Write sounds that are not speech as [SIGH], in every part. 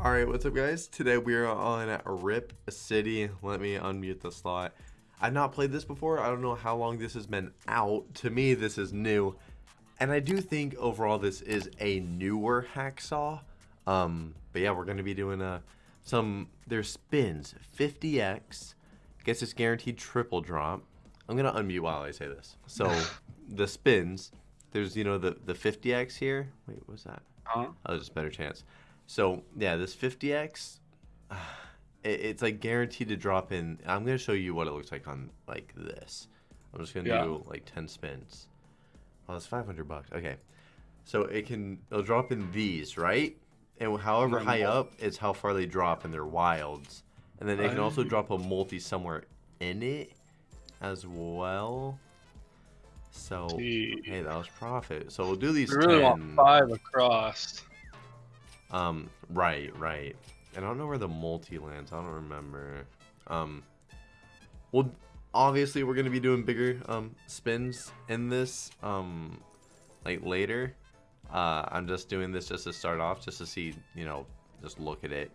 Alright, what's up guys? Today we are on Rip City. Let me unmute the slot. I've not played this before. I don't know how long this has been out. To me, this is new. And I do think overall this is a newer hacksaw. Um, but yeah, we're going to be doing uh, some, there's spins, 50x, gets this guaranteed triple drop. I'm going to unmute while I say this. So [LAUGHS] the spins, there's, you know, the, the 50x here. Wait, what's that? Huh? Oh, just better chance. So yeah, this 50x, [SIGHS] it's like guaranteed to drop in. I'm gonna show you what it looks like on like this. I'm just gonna Yeah. do like 10 spins. Oh, that's 500 bucks. Okay, so it can it'll drop in these right, and however high up is how far they drop in their wilds, and then they can also drop a multi somewhere in it as well. So hey, that was profit. So we'll do these We really 10. want five across. Um, right, right. And I don't know where the multi lands. I don't remember. Um, well, obviously we're gonna be doing bigger um spins in this um like later. Uh, I'm just doing this just to start off, just to see, you know, just look at it.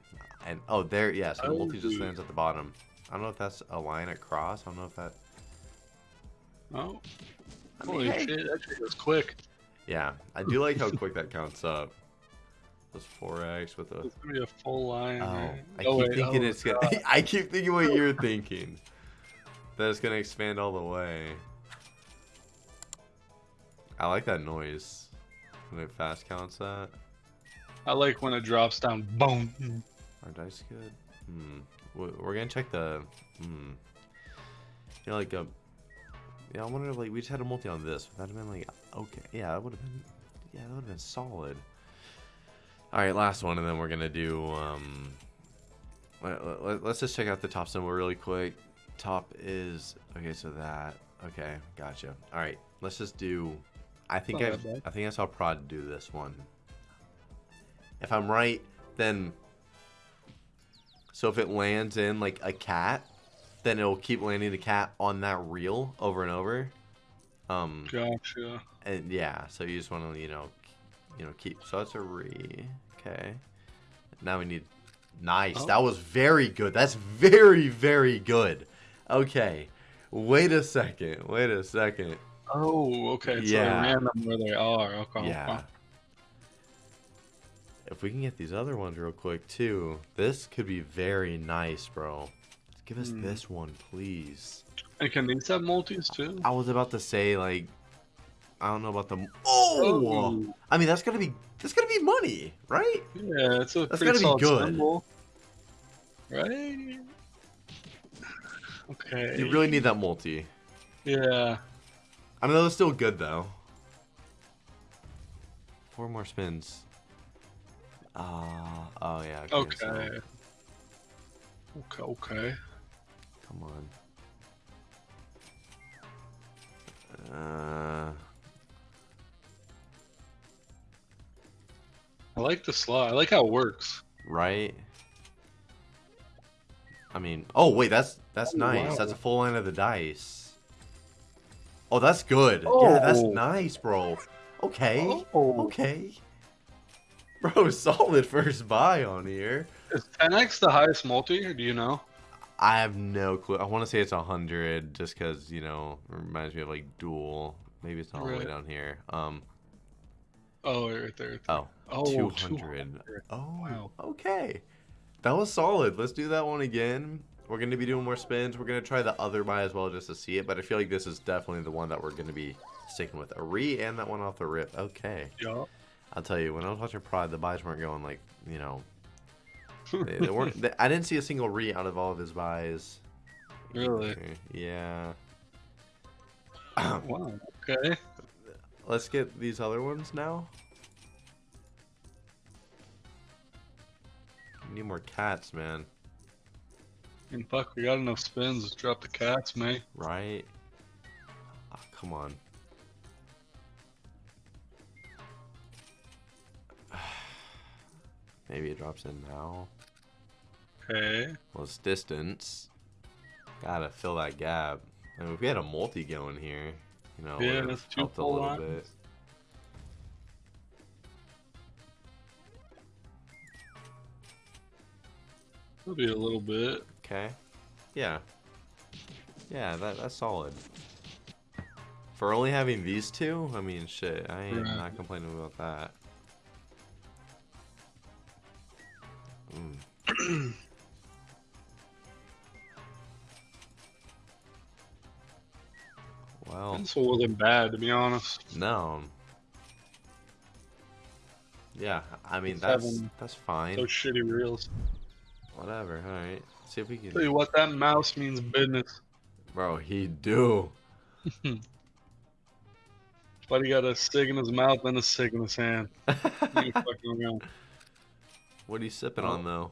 And oh, there, yeah. So the multi just Oh. lands at the bottom. I don't know if that's a line across. I don't know if that. Oh, I mean, holy hey. shit, that shit goes quick. Yeah, I do like how quick that counts up. Was 4x with a. It's gonna be a full line. Oh? I Oh, keep wait, thinking oh, it's gonna. [LAUGHS] I keep thinking what you're thinking. That it's gonna expand all the way. I like that noise when it fast counts that. I like when it drops down. Boom. Are dice good? Hmm. We- We're gonna check the. Hmm. You know, like a. Yeah, I wonder if like we just had a multi on this. Would that have been like okay? Yeah, that would have been. Yeah, that would have been solid. All right, last one, and then we're gonna do. Um. Let, let, let's just check out the top symbol really quick. Top is okay. So that okay, gotcha. All right, let's just do. I think I. I think I saw Prod do this one. If I'm right, then so if it lands in like a cat, then it'll keep landing the cat on that reel over and over. Um, Gotcha. and yeah, so you just want to you know, you know keep. So that's a re. Okay. Now we need. Nice. Oh. That was very good. That's very very good. Okay. Wait a second. Wait a second. Oh, okay. It's Yeah. like random where they are. Okay. Yeah. If we can get these other ones real quick too, this could be very nice, bro. Give us Hmm. this one, please. And can these have multis too? I was about to say like, I don't know about the. Oh, Oh. I mean that's gonna be that's gonna be money, right? Yeah, it's a That's pretty gotta be good. symbol. Right? Okay. You really need that multi. Yeah. I mean that was still good though. Four more spins. Ah, oh yeah. Okay. so- Okay, okay. come on. Uh. I like the slot. I like how it works. Right. I mean, oh wait, that's that's Oh, nice. wow. That's a full line of the dice. Oh, that's good. Yeah, that's Oh. nice, bro. Okay. Oh. Okay. [LAUGHS] Bro, [LAUGHS] solid first buy on here. Is 10x the highest multi, or do you know? I have no clue. I want to say it's a hundred, just because you know it reminds me of like dual. Maybe it's not all the way down here. Um. Oh, right there. right there. Oh. Oh, 200. 200. Oh, Wow. okay. That was solid. Let's do that one again. We're going to be doing more spins. We're going to try the other buy as well just to see it, but I feel like this is definitely the one that we're going to be sticking with. A re and that one off the rip. Okay. Yeah. I'll tell you, when I was watching Pride, the buys weren't going like, you know, [LAUGHS] they, they weren't. They, I didn't see a single re out of all of his buys. Really? Yeah. [CLEARS THROAT] wow. Okay. Let's get these other ones now. Need more cats, man. And fuck, we got enough spins. Let's drop the cats, man. Right? Ah, come on. [SIGHS] Maybe it drops in now. Okay. Well, it's distance. Gotta fill that gap. I mean, if we had a multi going here, you know, Yeah, that's two helped a little lines. bit. Maybe a little bit. Okay. Yeah. Yeah, that that's solid. For only having these two, I mean, shit, I ain't Right. not complaining about that. Mm. [CLEARS THROAT] well, This one wasn't bad, to be honest. no. Yeah, I mean It's that's that's fine. Those shitty reels. Whatever. All right. See if we Tell can. you what, that mouse means business. Bro, he do. [LAUGHS] Buddy got a stick in his mouth and a stick in his hand. [LAUGHS] He ain't fucking around. what are you sipping on though?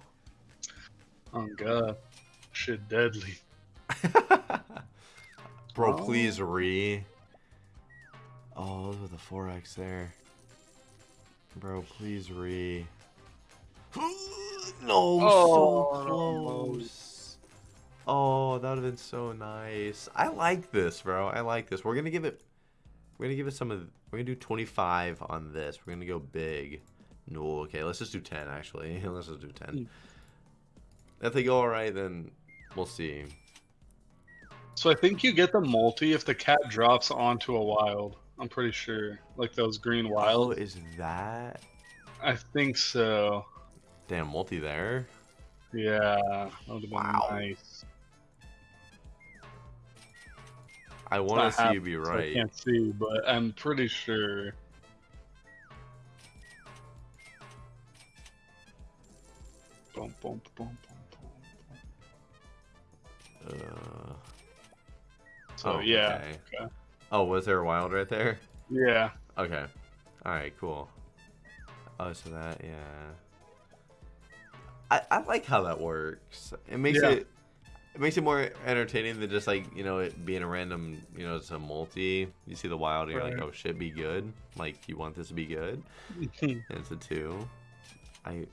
Oh god. Shit deadly. [LAUGHS] Bro, Oh. please re. Oh, those were the 4x there. Bro, please re. No, Oh, so no. close. Oh, that would have been so nice. I like this, bro. I like this. We're gonna give it. We're gonna give it some of. We're gonna do 25 on this. We're gonna go big. No, okay. Let's just do 10. Actually, [LAUGHS] let's just do 10. Hmm. If they go all right, then we'll see. So I think you get the multi if the cat drops onto a wild. I'm pretty sure. Like those green Oh, wild. is that I think so. Damn multi there? Yeah. That would have been Wow. nice. I want to see you be so I can't see, but I'm pretty sure. Uh, So Oh, yeah, okay. okay. oh, was there a wild right there? yeah. Okay. All right. Cool. Oh, so that yeah. I I like how that works. It makes Yeah. it. It makes it more entertaining than just like you know it being a random you know it's a multi. You see the wild and you're like oh shit be good like you want this to be good [LAUGHS] and it's a two. I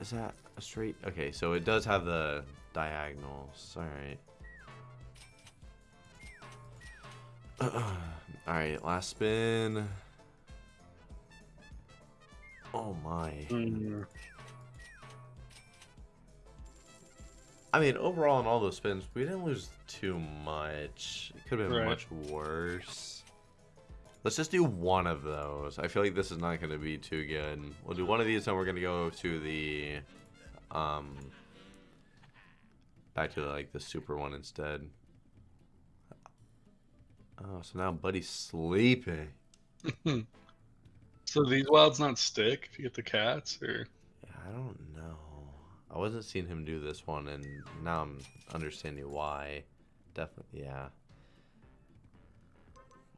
is that a straight? Okay, so it does have the diagonals. All right. [CLEARS THROAT] All right, last spin. Oh my. Mm, I mean, overall, in all those spins, we didn't lose too much. It could have been Right. much worse. Let's just do one of those. I feel like this is not going to be too good. We'll do one of these, and we're going to go to the, um, back to like the super one instead. Oh, so now Buddy's sleeping. [LAUGHS] So these wilds not stick if you get the cats, or Yeah, I don't know. I wasn't seeing him do this one, and now I'm understanding why. Definitely, yeah.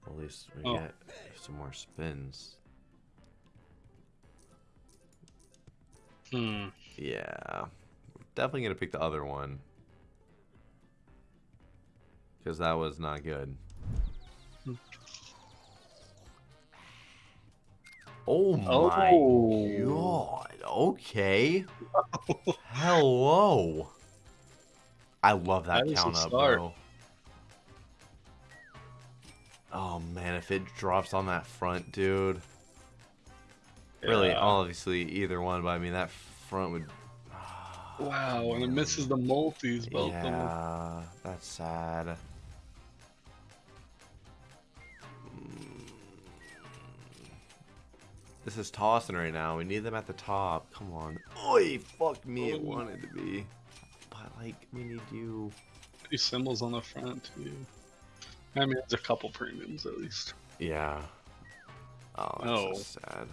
At least we Oh. get some more spins. hmm. Yeah, definitely gonna pick the other one because that was not good. Oh my Oh. god! Okay. Hello. I love that, That count up, start. bro. Oh man, if it drops on that front, dude. Really, Yeah. obviously either one, but I mean that front would. Ah, wow, and it misses the multis, both of them. Yeah, that's sad. This is tossing right now. We need them at the top. Come on. Oi, fuck me. It Oh. wanted to be. But, like, we need you. These symbols on the front too. I mean, there's a couple premiums at least. Yeah. Oh, that's No. so sad.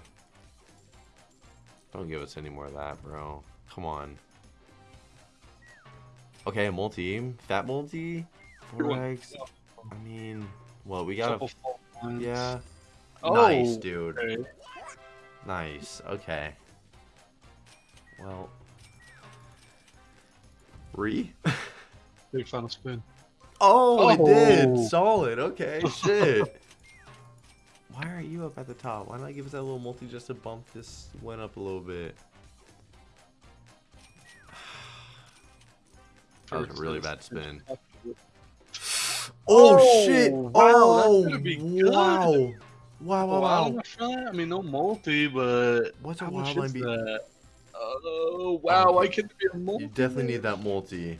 Don't give us any more of that, bro. Come on. Okay, multi. Fat multi? One. 4x. I mean, well, we got couple to. full ones. Yeah. Oh, nice, dude. Okay. Nice. Okay. Well. Re? [LAUGHS] Big final spin. Oh, it Oh. did. Solid. Okay. [LAUGHS] Shit. Why aren't you up at the top? Why not give us that little multi just to bump this one up a little bit? [SIGHS] That was a really bad spin. Oh, [SIGHS] Oh, shit! Oh, wow, Oh, that's gonna be good. wow! Wow! Wow! Wow, Wow! on the front. I mean, no multi, but What's a how much is be? that? Oh, oh wow, I can be a multi. You definitely need that multi.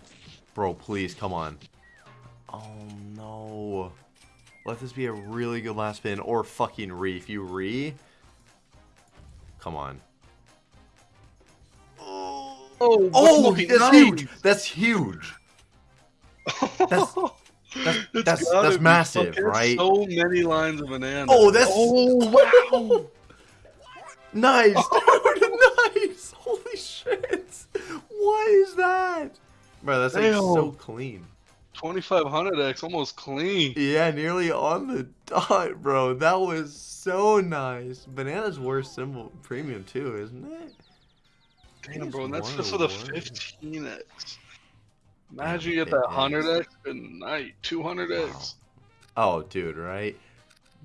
Bro, please, come on. Oh no. Let this be a really good last spin or fucking re. If you re, come on. Oh, Oh, that's nice? huge. That's huge. [LAUGHS] That's- that's- [LAUGHS] It's that's- that's massive, fucking right? So many lines of banana. Oh, that's oh wow. [LAUGHS] Nice, [LAUGHS] dude. nice. Holy shit. What is that? Bro, that's like so clean. 2500x, almost clean. Yeah, nearly on the dot, bro. That was so nice. Banana's worst symbol premium too, isn't it? Damn, bro, and that's just one with a of the 15x. Imagine you get that 100x and night 200x. Oh, dude, right?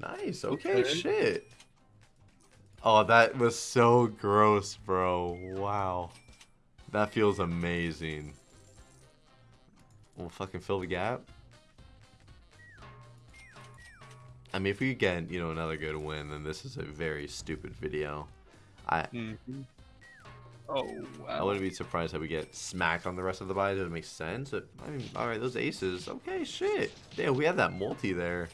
Nice. Okay, Okay. shit. Oh, that was so gross, bro. Wow. That feels amazing. We'll fucking fill the gap. I mean, if we get, you know, another good win, then this is a very stupid video. I Mm-hmm. Oh I wouldn't be surprised if we get smacked on the rest of the buys. It would make sense. But, I mean, all right, those aces. Okay, shit. Damn, we have that multi there.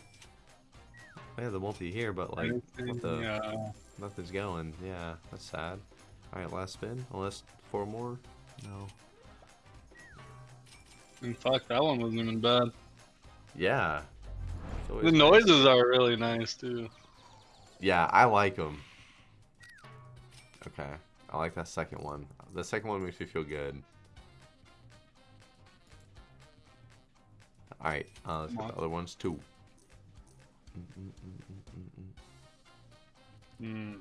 We have the multi here, but like, what the? Yeah. Nothing's going. Yeah, that's sad. All right, last spin. Unless four more. No. In fact, that one wasn't even bad. Yeah. The nice. noises are really nice too. Yeah, I like them. Okay, I like that second one. The second one makes me feel good. All right, uh, let's get the other ones too. Mm.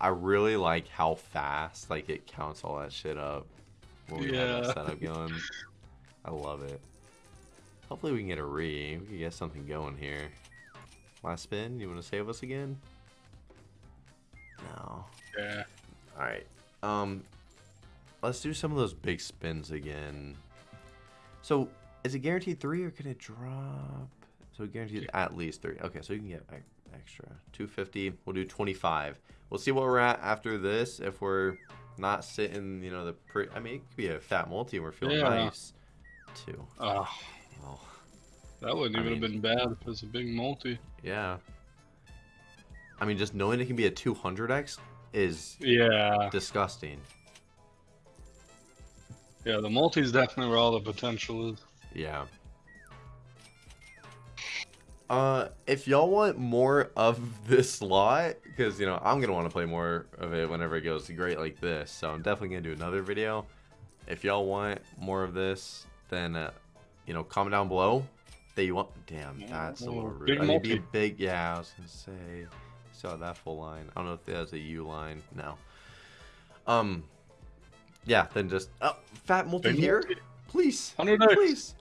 I really like how fast like it counts all that shit up when we have Yeah. that setup going. I love it. Hopefully we can get a re. We can get something going here. Last spin. You want to save us again? No. Yeah. All right. Um, let's do some of those big spins again. So, is it guaranteed three or can it drop? So guaranteed at least three. Okay, so you can get extra 250. We'll do 25. We'll see what we're at after this. If we're not sitting, you know, the pre. I mean, it could be a fat multi. and We're feeling Yeah. nice. Two. Oh, Oh, that wouldn't I even mean- have been bad if it was a big multi. yeah. I mean, just knowing it can be a 200x is Yeah. disgusting. Yeah, the multi's definitely where all the potential is. Yeah. Uh, if y'all want more of this lot, because you know I'm gonna want to play more of it whenever it goes great like this, so I'm definitely gonna do another video. If y'all want more of this, then uh, you know comment down below that you want. Damn, that's a little rude. big I mean, be multi. big. Yeah, I was gonna say. Saw that full line. I don't know if there's a U line. No. Um. Yeah. Then just oh, fat multi Big here, multi. please, 100x. please.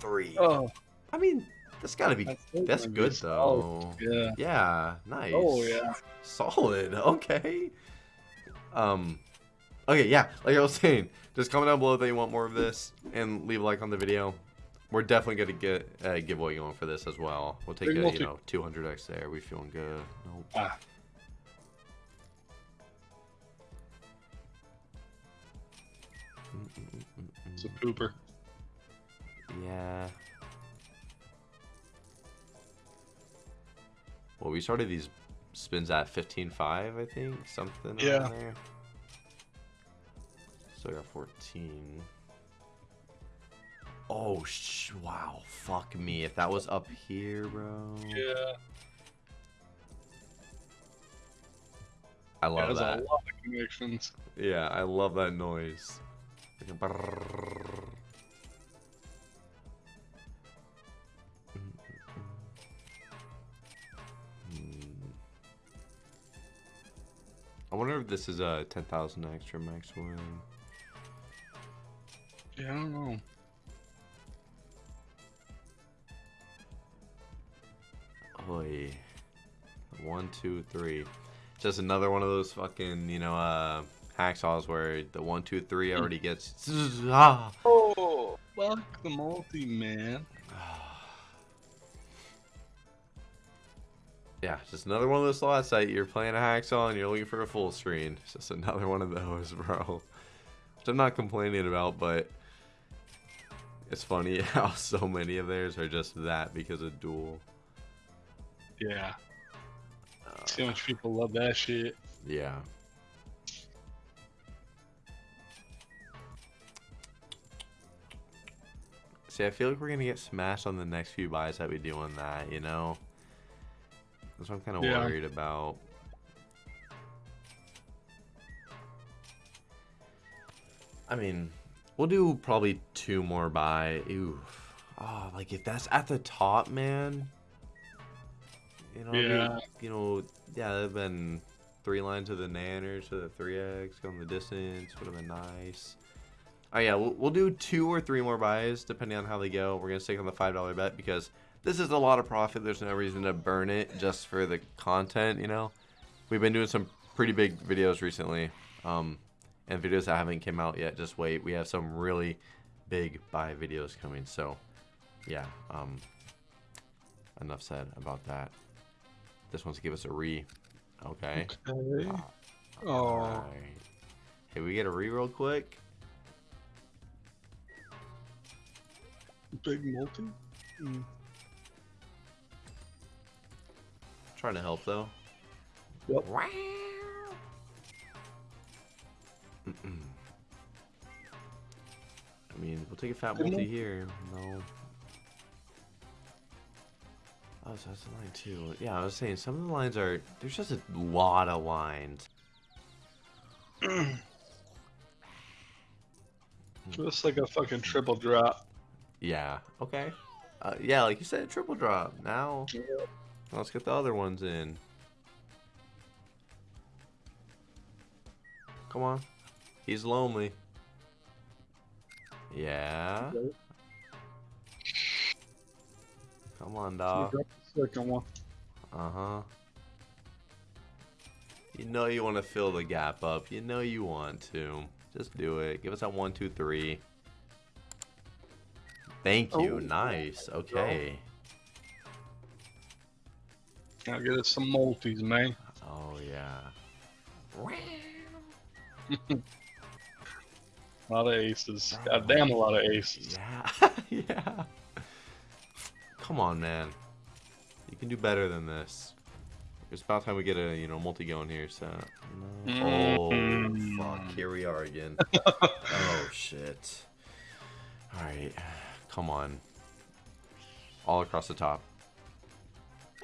Three. Oh, I mean, that's gotta be. still That's gonna good solid. though. Yeah. Yeah, nice. Oh yeah. Solid. [LAUGHS] Okay. Um. Okay, yeah. Like I was saying, just comment down below that you want more of this, and leave a like on the video. We're definitely gonna get a giveaway going for this as well. We'll take a you know 200x there. We feeling good. Nope. Ah. It's a pooper. Yeah. Well, we started these spins at 15.5, I think. Something Yeah. there. So I got 14. Oh, sh- wow. Fuck me. If that was up here, bro. Yeah. I love There's that. a lot of connections. Yeah, I love that noise. I wonder if this is a 10,000 extra max win. Yeah, I don't know. Oi. One, two, three. Just another one of those fucking, you know, uh, hacksaws where the one, two, three already [CLEARS THROAT] gets. Ah. Oh, fuck the multi, man. [SIGHS] Yeah, just another one of those slots that you're playing a hacksaw and you're looking for a full screen. It's just another one of those, [LAUGHS] bro. Which I'm not complaining about, but it's funny [LAUGHS] how so many of theirs are just that because of dual. Yeah. Uh, See how much people love that shit. yeah. See, I feel like we're gonna get smashed on the next few buys that we do on that, you know? That's what I'm kind of Yeah. worried about. I mean, we'll do probably two more buy. Ooh. Oh, like if that's at the top, man. You know, it'd be- Yeah. you know, yeah, there've been three lines of the nanners to the 3x, going the distance, would have been nice. Oh yeah, we'll, we'll do two or three more buys depending on how they go. We're gonna stick on the five dollar bet because this is a lot of profit. There's no reason to burn it just for the content, you know. We've been doing some pretty big videos recently, um, and videos that haven't came out yet. Just wait, we have some really big buy videos coming. So, yeah, um, enough said about that. This one's give us a re. Okay. Okay. Oh. Alright. Hey, we get a re real quick. Big multi? Mm. Trying to help though. Yep. Wow. Mm-mm. I mean, we'll take a fat multi here. No. Oh, so that's a line too. Yeah, I was saying some of the lines are. There's just a lot of lines. [CLEARS THROAT] Just like a fucking triple drop. Yeah. Okay. Uh, yeah, like you said, triple drop. Now, let's get the other ones in. Come on. He's lonely. Yeah. Come on, dog. Second one. Uh huh. You know you want to fill the gap up. You know you want to. Just do it. Give us that one, two, three. Thank you. Oh. Nice. Okay. I'll get us some multis, man. Oh yeah. [LAUGHS] A lot of aces. [LAUGHS] God damn, a lot of aces. Yeah. [LAUGHS] yeah. Come on, man. You can do better than this. It's about time we get a you know multi going here. So. No. Oh Mm. fuck! Here we are again. [LAUGHS] oh shit. All right. Come on. All across the top.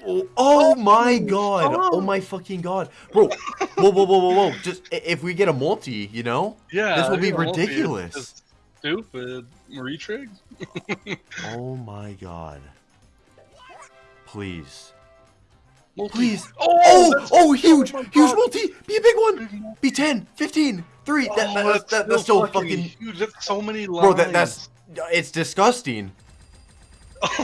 Oh, oh my god! Oh my fucking god, bro! Whoa, whoa, whoa, whoa, whoa! Just if we get a multi, you know, Yeah. This will be think a multi is ridiculous. Stupid. Retrig? [LAUGHS] Oh my god. Please. Multi. Please. Oh, Oh, oh, huge, my huge multi. Be a big one. Be 10, 15, 3. Oh, that, that's, that, that's still fucking. huge. That's so many lines. Bro, that, that's. It's disgusting. [LAUGHS]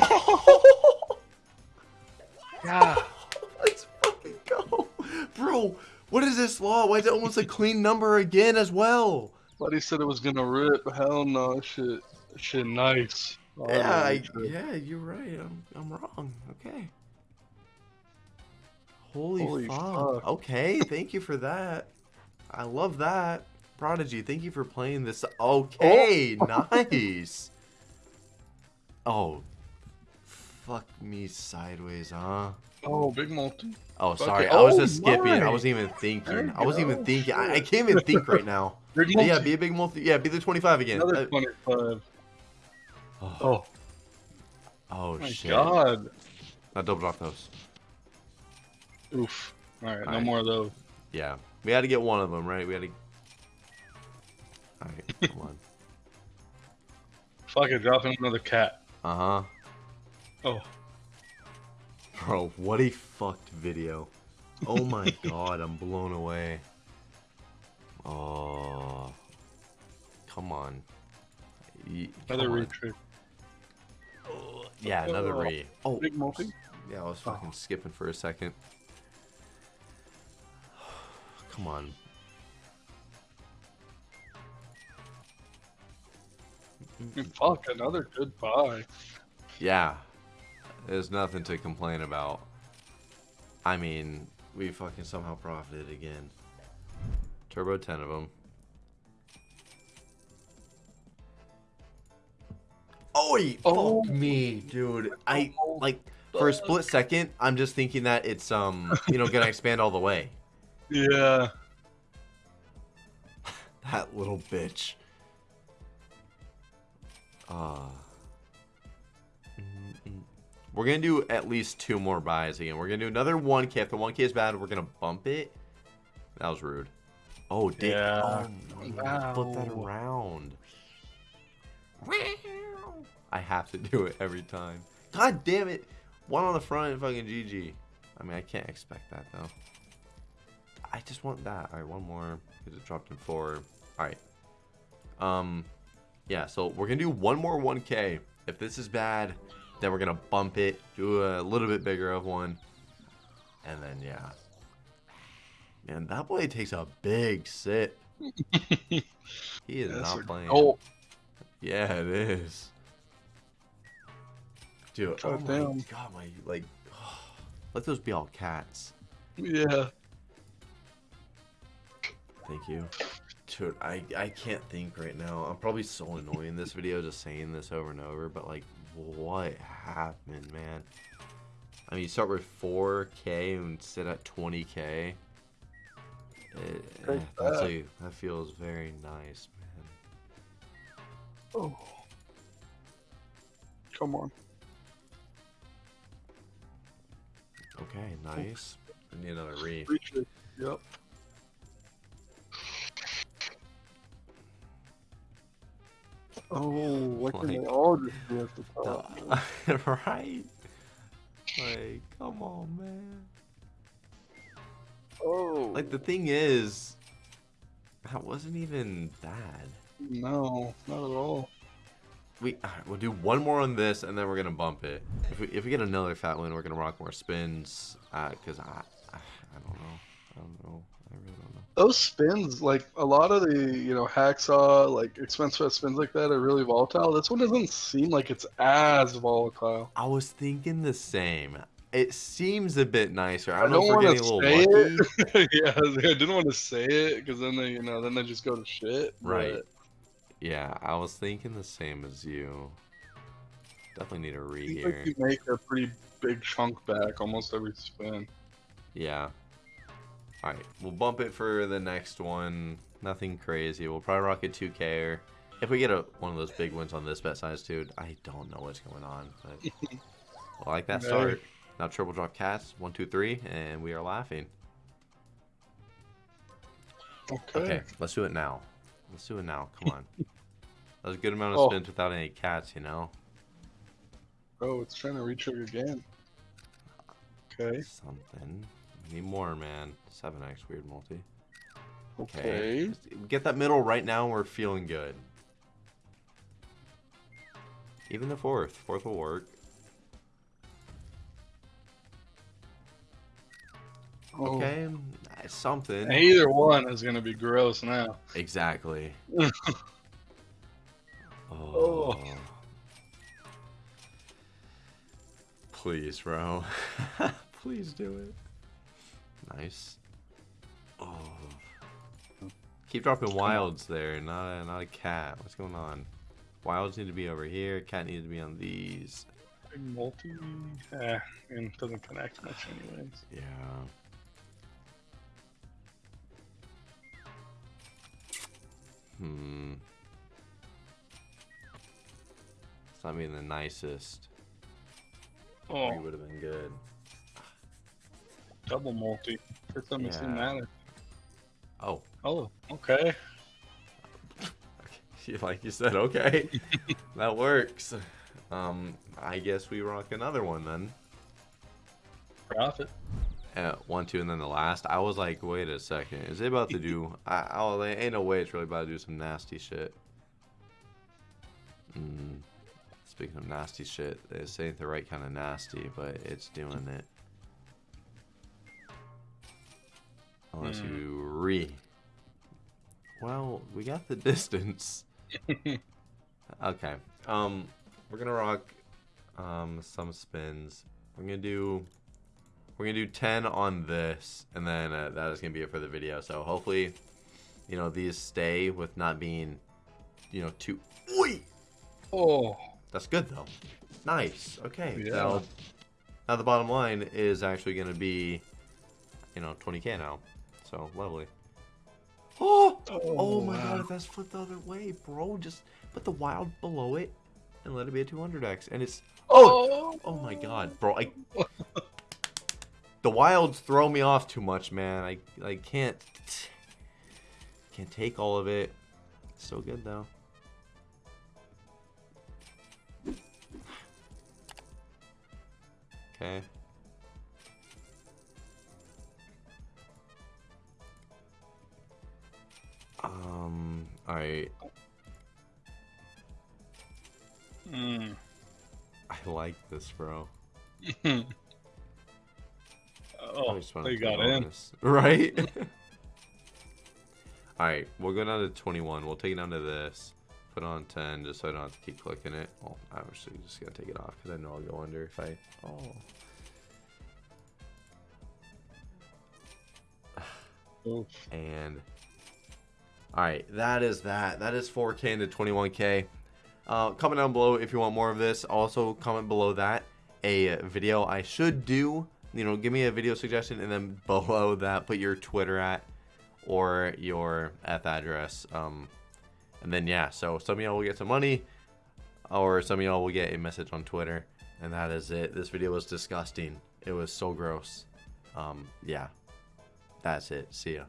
yeah. [LAUGHS] Let's fucking go. Bro, what is this law? Why is it almost a clean number again as well? Buddy said it was gonna rip. Hell no, shit. Shit, nice. Oh, Yeah, I, yeah, you're right. I'm, I'm wrong. Okay. Holy, Holy fuck. fuck. Okay, thank you for that. I love that. Prodigy, thank you for playing this. Okay, [LAUGHS] nice. Oh, fuck me sideways, huh? Oh, big multi. Oh, Okay. sorry. I was Oh, just skipping. I wasn't even thinking. I wasn't you even thinking. I, I Shit. can't even think right now. [LAUGHS] Big But multi. yeah, be a big multi. Yeah, be the 25 again. Another Uh, 25. Oh, Oh, oh, my shit. god. Now double drop those. Oof. Alright, no Alright. more of those. Yeah, we had to get one of them, right? We had to. All right, [LAUGHS] come on. Fuck it, drop in another cat. Uh huh. Oh, Bro, what a fucked video. Oh my [LAUGHS] god, I'm blown away. Oh, come on. Ye- another come on. retrig. Oh, Yeah, another uh, Oh. re. Oh, Big multi. yeah, I was oh. fucking skipping for a second. [SIGHS] Come on. Fuck, another good buy. Yeah, there's nothing to complain about. I mean, we fucking somehow profited again. Turbo 10 of them. Oi! Oh. Fuck me, dude. I, like, for a split second, I'm just thinking that it's, um, you know, gonna expand all the way. [LAUGHS] Yeah. [LAUGHS] That little bitch. Uh, we're gonna do at least two more buys again. We're gonna do another 1k. If the 1k is bad, we're gonna bump it. That was rude. Oh, damn. Yeah. Oh, no, you gotta flip that Wow. around. I have to [LAUGHS] do it every time. God damn it. One on the front and fucking GG. I mean, I can't expect that, though. I just want that. All right, one more because it dropped in four. All right. Um, yeah. So we're gonna do one more 1K. If this is bad, then we're gonna bump it, do a little bit bigger of one, and then yeah. Man, that boy takes a big sip. [LAUGHS] He is That's not playing. Oh, Yeah, it is. Dude, oh my god, my like, [SIGHS] let those be all cats. yeah. Thank you. Dude, I, I can't think right now. I'm probably so annoying in this video just saying this over and over, but like, what happened, man? I mean, you start with 4K and sit at 20K. It, eh, that's that. like, that feels very nice, man. Oh. Come on. Okay, nice. I need another re. Yep. Oh, what can Like- they all just do at the top? [LAUGHS] right? Like, come on, man. Oh, Like, the thing is, that wasn't even bad. no, not at all. We alright, we'll do one more on this, and then we're gonna bump it. If we if we get another fat win, we're gonna rock more spins. Uh, cause I I, I don't know. I don't know. I really don't know. Those spins, like a lot of the, you know, hacksaw, like expense fest spins like that are really volatile. This one doesn't seem like it's as volatile. I was thinking the same. It seems a bit nicer. I I don't know don't if we're want getting a to little say lucky. it. [LAUGHS] yeah, I didn't want to say it because then they, you know, then they just go to shit. Right. but Yeah, I was thinking the same as you. Definitely need a re here. like you make a pretty big chunk back almost every spin. Yeah. Alright, we'll bump it for the next one. Nothing crazy. We'll probably rock a 2K or if we get a one of those big wins on this bet size, dude, I don't know what's going on. But [LAUGHS] I like that start. Now triple drop cats, one, two, three, and we are laughing. Okay. Okay, let's do it now. Let's do it now. Come on. That was a good amount of Oh. spins without any cats, you know? Oh, it's trying to retrigger again. Okay. Something. We need more, man. 7x weird multi. Okay. Just Get that middle right now. We're feeling good. Even the fourth. Fourth will work. Oh. Okay. Something. Either one is gonna be gross now. Exactly. [LAUGHS] oh. Oh. Please, bro. [LAUGHS] Please do it. Nice. Oh. Keep dropping wilds there, not a, not a cat. What's going on? Wilds need to be over here. Cat needs to be on these. Multi. Eh, and doesn't connect much anyways. Yeah. Hmm. It's not being the nicest. Oh, Three would have been good. double multi. First time I've seen that. Oh, Oh, okay. [LAUGHS] like you said, okay, [LAUGHS] that works. Um, I guess we rock another one then. Profit. Uh, one, two, and then the last. I was like, wait a second, is it about to do? I, oh, there ain't no way it's really about to do some nasty shit. Mm. Speaking of nasty shit, this ain't the right kind of nasty, but it's doing it. Unless Hmm. you re. Well, we got the [LAUGHS] distance. okay. Um, we're gonna rock um some spins. We're gonna do we're gonna do 10 on this, and then uh, that is gonna be it for the video. So hopefully, you know, these stay with not being, you know, too. Oi! Oh, That's good though. Nice. Okay. Yeah. Now, now the bottom line is actually gonna be, you know, 20k now. So lovely. Oh! Oh my wow. god, if that's flipped the other way, bro, just put the wild below it and let it be a 200x. And it's. Oh! Oh my god, bro. I. [LAUGHS] the wilds throw me off too much, man. I, I can't. Can't take all of it. So good, though. Okay. Um, alright. Mm. I like this, bro. [LAUGHS] oh, I just wanna they got all in. this- [LAUGHS] Right? [LAUGHS] Alright, we'll go down to 21. We'll take it down to this. Put on 10 just so I don't have to keep clicking it. Oh, I'm actually just going to take it off because I know I'll go under if I... Oh. [SIGHS] Oof. And... Alright, that is that. That is 4K into 21K. Uh, comment down below if you want more of this. Also, comment below that a video I should do. You know, give me a video suggestion, and then [LAUGHS] below that, put your Twitter at or your F address. Um, and then yeah, so some of y'all will get some money, or some of y'all will get a message on Twitter, and that is it. This video was disgusting. It was so gross. Um, yeah, that's it. See ya.